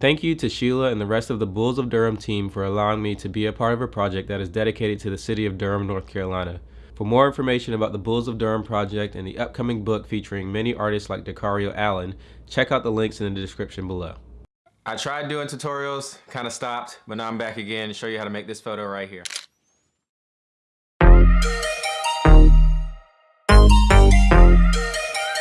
Thank you to Sheila and the rest of the Bulls of Durham team for allowing me to be a part of a project that is dedicated to the city of Durham, North Carolina. For more information about the Bulls of Durham project and the upcoming book featuring many artists like Dakario Allen, check out the links in the description below. I tried doing tutorials, kind of stopped, but now I'm back again to show you how to make this photo right here.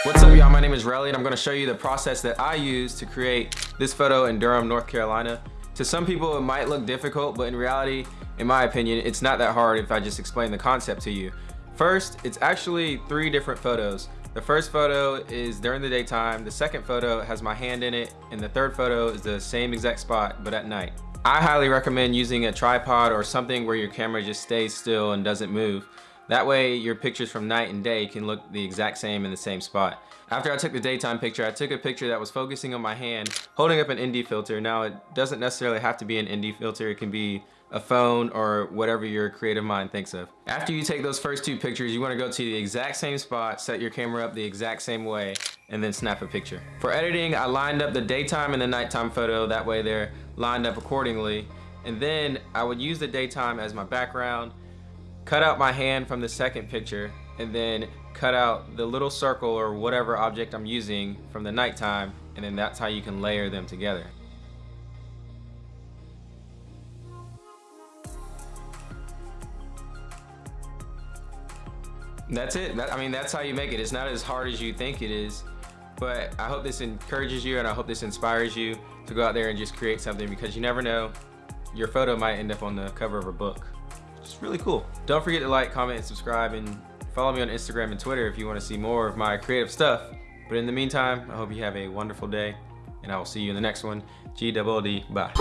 What's up y'all, my name is Relly and I'm gonna show you the process that I use to create this photo in Durham, North Carolina. To some people it might look difficult, but in reality, in my opinion, it's not that hard if I just explain the concept to you. First, it's actually three different photos. The first photo is during the daytime, the second photo has my hand in it, and the third photo is the same exact spot, but at night. I highly recommend using a tripod or something where your camera just stays still and doesn't move. That way your pictures from night and day can look the exact same in the same spot. After I took the daytime picture, I took a picture that was focusing on my hand, holding up an ND filter. Now it doesn't necessarily have to be an ND filter, it can be a phone or whatever your creative mind thinks of. After you take those first two pictures, you wanna go to the exact same spot, set your camera up the exact same way, and then snap a picture. For editing, I lined up the daytime and the nighttime photo, that way they're lined up accordingly. And then I would use the daytime as my background, cut out my hand from the second picture and then cut out the little circle or whatever object I'm using from the nighttime and then that's how you can layer them together. That's it. That, I mean, that's how you make it. It's not as hard as you think it is. But I hope this encourages you and I hope this inspires you to go out there and just create something because you never know. Your photo might end up on the cover of a book. It's really cool. Don't forget to like, comment, and subscribe, and follow me on Instagram and Twitter if you want to see more of my creative stuff. But in the meantime, I hope you have a wonderful day, and I will see you in the next one. G double D, bye.